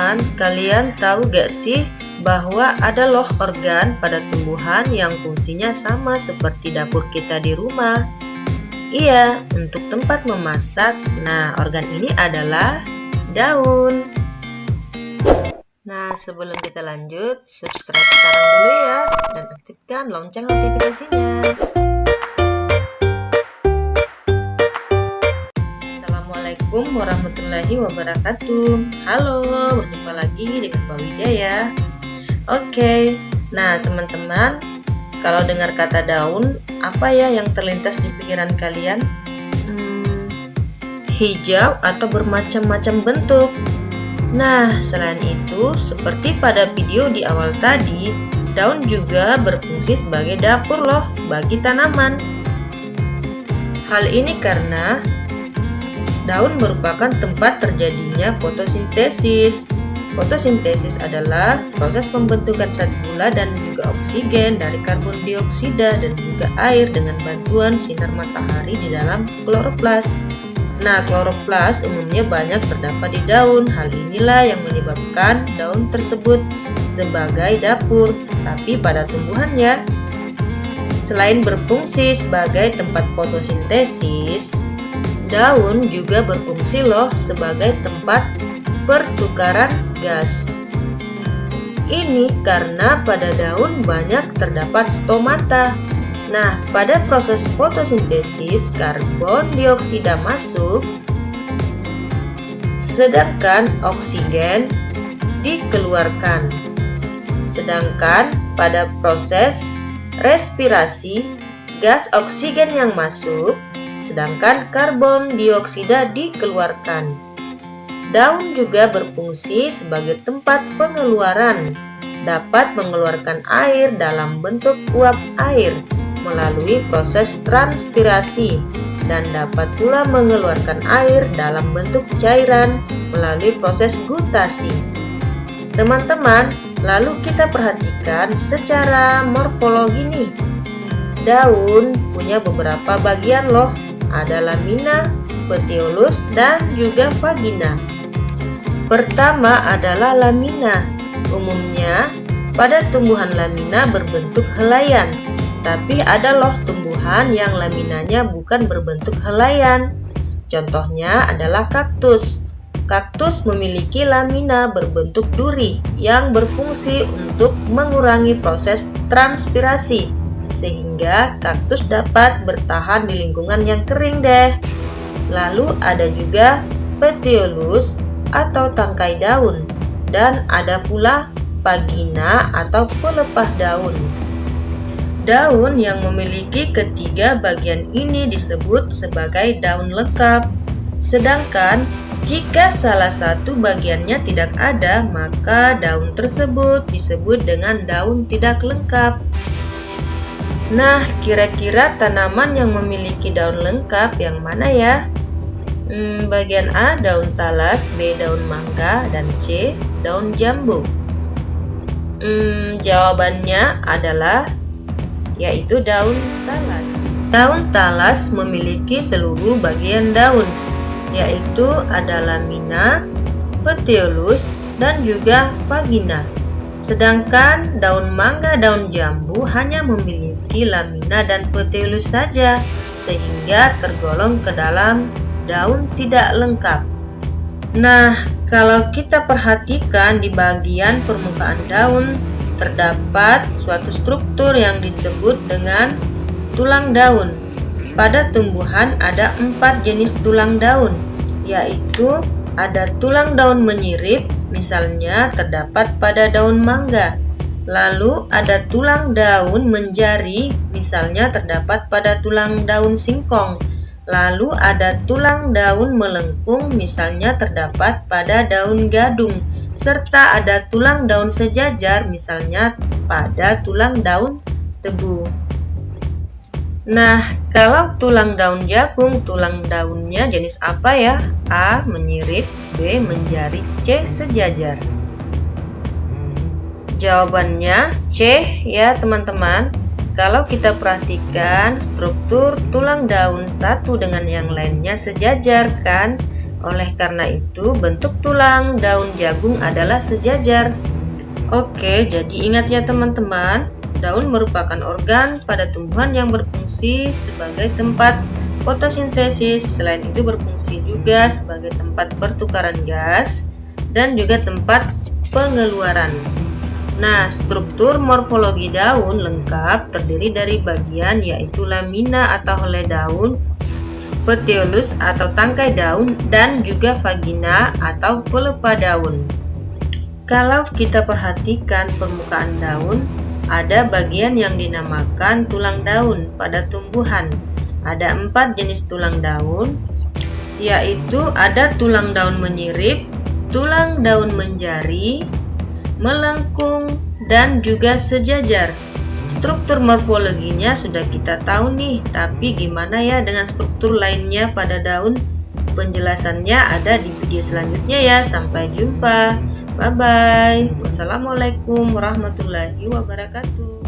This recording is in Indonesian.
Teman-teman, kalian tahu gak sih bahwa ada loh organ pada tumbuhan yang fungsinya sama seperti dapur kita di rumah? Iya, untuk tempat memasak. Nah, organ ini adalah daun. Nah, sebelum kita lanjut, subscribe sekarang dulu ya dan aktifkan lonceng notifikasinya. Assalamualaikum warahmatullahi wabarakatuh. Halo, berjumpa lagi dengan Mbak Wijaya. Oke, nah teman-teman Kalau dengar kata daun, apa ya yang terlintas di pikiran kalian? Hmm, hijau atau bermacam-macam bentuk. Nah, selain itu, seperti pada video di awal tadi Daun juga berfungsi sebagai dapur loh bagi tanaman. Hal ini karena Daun merupakan tempat terjadinya fotosintesis. Fotosintesis adalah proses pembentukan zat gula dan juga oksigen dari karbon dioksida dan juga air dengan bantuan sinar matahari di dalam kloroplas. Nah, kloroplas umumnya banyak terdapat di daun. Hal inilah yang menyebabkan daun tersebut sebagai dapur, tapi pada tumbuhannya. Selain berfungsi sebagai tempat fotosintesis, Daun juga berfungsi loh sebagai tempat pertukaran gas. Ini karena pada daun banyak terdapat stomata. Nah, pada proses fotosintesis, karbon dioksida masuk, sedangkan oksigen dikeluarkan. Sedangkan pada proses respirasi, gas oksigen yang masuk sedangkan karbon dioksida dikeluarkan. Daun juga berfungsi sebagai tempat pengeluaran, dapat mengeluarkan air dalam bentuk uap air melalui proses transpirasi dan dapat pula mengeluarkan air dalam bentuk cairan melalui proses gutasi. Teman-teman, lalu kita perhatikan secara morfologi nih. Daun punya beberapa bagian loh ada lamina, petiolus, dan juga vagina. Pertama adalah lamina. Umumnya, pada tumbuhan lamina berbentuk helaian, tapi ada loh tumbuhan yang laminanya bukan berbentuk helaian. Contohnya adalah kaktus. Kaktus memiliki lamina berbentuk duri yang berfungsi untuk mengurangi proses transpirasi sehingga kaktus dapat bertahan di lingkungan yang kering deh. Lalu ada juga petiolus atau tangkai daun dan ada pula pagina atau pelepah daun. Daun yang memiliki ketiga bagian ini disebut sebagai daun lengkap. Sedangkan jika salah satu bagiannya tidak ada, maka daun tersebut disebut dengan daun tidak lengkap. Nah, kira-kira tanaman yang memiliki daun lengkap yang mana ya? Hmm, bagian A daun talas, B daun mangga, dan C daun jambu. Hmm, jawabannya adalah yaitu daun talas. Daun talas memiliki seluruh bagian daun, yaitu ada lamina, petiolus, dan juga vagina. Sedangkan daun mangga daun jambu hanya memiliki lamina dan petiolus saja, sehingga tergolong ke dalam daun tidak lengkap. Nah, kalau kita perhatikan di bagian permukaan daun, terdapat suatu struktur yang disebut dengan tulang daun. Pada tumbuhan ada empat jenis tulang daun, yaitu ada tulang daun menyirip, misalnya terdapat pada daun mangga. Lalu ada tulang daun menjari, misalnya terdapat pada tulang daun singkong. Lalu ada tulang daun melengkung, misalnya terdapat pada daun gadung. Serta ada tulang daun sejajar, misalnya pada tulang daun tebu. Nah, kalau tulang daun jagung, tulang daunnya jenis apa ya? A. Menyirip B. Menjari C. Sejajar Jawabannya C ya teman-teman Kalau kita perhatikan struktur tulang daun satu dengan yang lainnya sejajar kan Oleh karena itu, bentuk tulang daun jagung adalah sejajar. Oke, jadi ingat ya teman-teman, daun merupakan organ pada tumbuhan yang berfungsi sebagai tempat fotosintesis. Selain itu berfungsi juga sebagai tempat pertukaran gas dan juga tempat pengeluaran. Nah, struktur morfologi daun lengkap terdiri dari bagian yaitu lamina atau helai daun, petiolus atau tangkai daun, dan juga vagina atau pelepah daun. Kalau kita perhatikan permukaan daun, ada bagian yang dinamakan tulang daun pada tumbuhan. Ada empat jenis tulang daun, yaitu ada tulang daun menyirip, tulang daun menjari, melengkung, dan juga sejajar. Struktur morfologinya sudah kita tahu nih, tapi gimana ya dengan struktur lainnya pada daun? Penjelasannya ada di video selanjutnya ya. Sampai jumpa. Bye bye. Wassalamualaikum warahmatullahi wabarakatuh.